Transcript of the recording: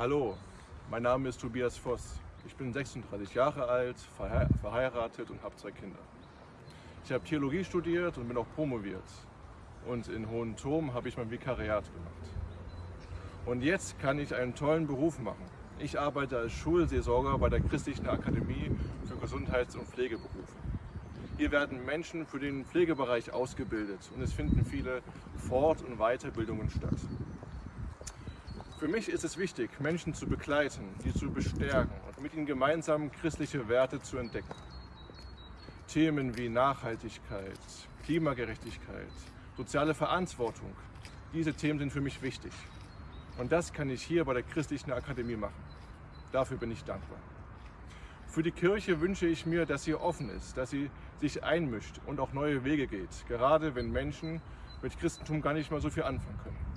Hallo, mein Name ist Tobias Voss. Ich bin 36 Jahre alt, verheiratet und habe zwei Kinder. Ich habe Theologie studiert und bin auch promoviert. Und in Hohenturm habe ich mein Vikariat gemacht. Und jetzt kann ich einen tollen Beruf machen. Ich arbeite als Schulseelsorger bei der Christlichen Akademie für Gesundheits- und Pflegeberufe. Hier werden Menschen für den Pflegebereich ausgebildet und es finden viele Fort- und Weiterbildungen statt. Für mich ist es wichtig, Menschen zu begleiten, sie zu bestärken und mit ihnen gemeinsam christliche Werte zu entdecken. Themen wie Nachhaltigkeit, Klimagerechtigkeit, soziale Verantwortung, diese Themen sind für mich wichtig. Und das kann ich hier bei der Christlichen Akademie machen. Dafür bin ich dankbar. Für die Kirche wünsche ich mir, dass sie offen ist, dass sie sich einmischt und auch neue Wege geht, gerade wenn Menschen mit Christentum gar nicht mal so viel anfangen können.